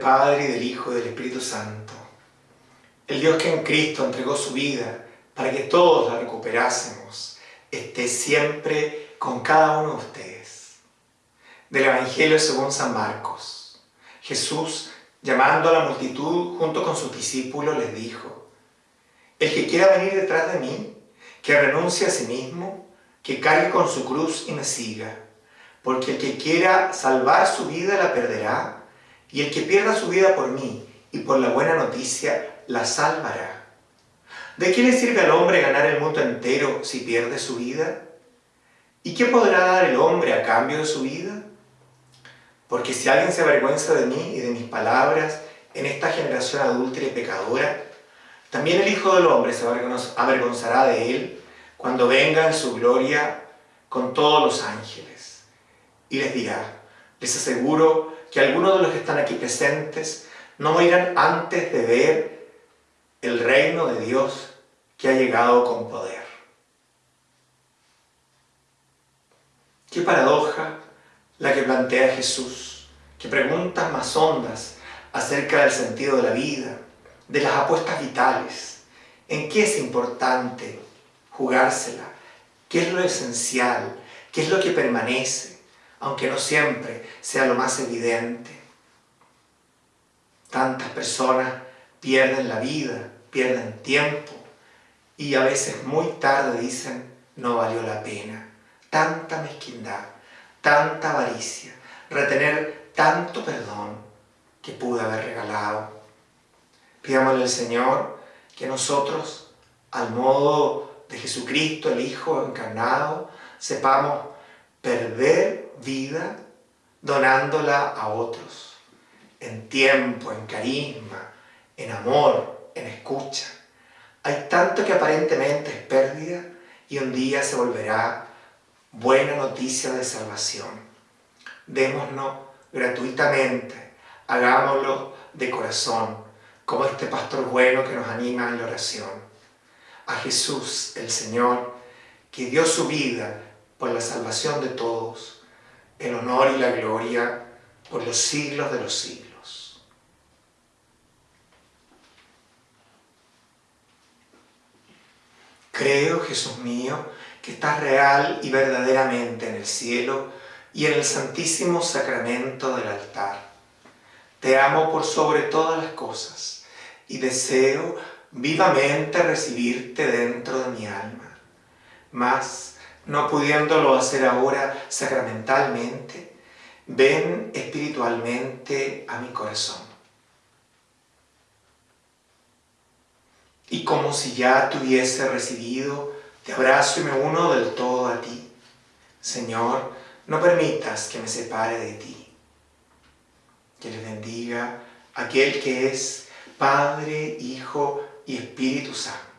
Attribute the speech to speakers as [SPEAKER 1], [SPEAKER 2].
[SPEAKER 1] Padre, y del Hijo, y del Espíritu Santo. El Dios que en Cristo entregó su vida para que todos la recuperásemos, esté siempre con cada uno de ustedes. Del Evangelio según San Marcos. Jesús, llamando a la multitud junto con sus discípulos, les dijo, El que quiera venir detrás de mí, que renuncie a sí mismo, que cargue con su cruz y me siga, porque el que quiera salvar su vida la perderá, y el que pierda su vida por mí y por la buena noticia la salvará. ¿De qué le sirve al hombre ganar el mundo entero si pierde su vida? ¿Y qué podrá dar el hombre a cambio de su vida? Porque si alguien se avergüenza de mí y de mis palabras en esta generación adúltera y pecadora, también el Hijo del Hombre se avergonzará de él cuando venga en su gloria con todos los ángeles. Y les dirá, les aseguro que algunos de los que están aquí presentes no morirán antes de ver el reino de Dios que ha llegado con poder. Qué paradoja la que plantea Jesús, que preguntas más hondas acerca del sentido de la vida, de las apuestas vitales, en qué es importante jugársela, qué es lo esencial, qué es lo que permanece, aunque no siempre sea lo más evidente. Tantas personas pierden la vida, pierden tiempo y a veces muy tarde dicen no valió la pena. Tanta mezquindad, tanta avaricia, retener tanto perdón que pude haber regalado. Pidámosle al Señor que nosotros, al modo de Jesucristo, el Hijo encarnado, sepamos perder vida donándola a otros, en tiempo, en carisma, en amor, en escucha. Hay tanto que aparentemente es pérdida y un día se volverá buena noticia de salvación. Démonos gratuitamente, hagámoslo de corazón, como este pastor bueno que nos anima en la oración. A Jesús, el Señor, que dio su vida por la salvación de todos, el honor y la gloria por los siglos de los siglos. Creo, Jesús mío, que estás real y verdaderamente en el cielo y en el santísimo sacramento del altar. Te amo por sobre todas las cosas y deseo vivamente recibirte dentro de mi alma. Mas, no pudiéndolo hacer ahora sacramentalmente, ven espiritualmente a mi corazón. Y como si ya te hubiese recibido, te abrazo y me uno del todo a ti. Señor, no permitas que me separe de ti. Que le bendiga aquel que es Padre, Hijo y Espíritu Santo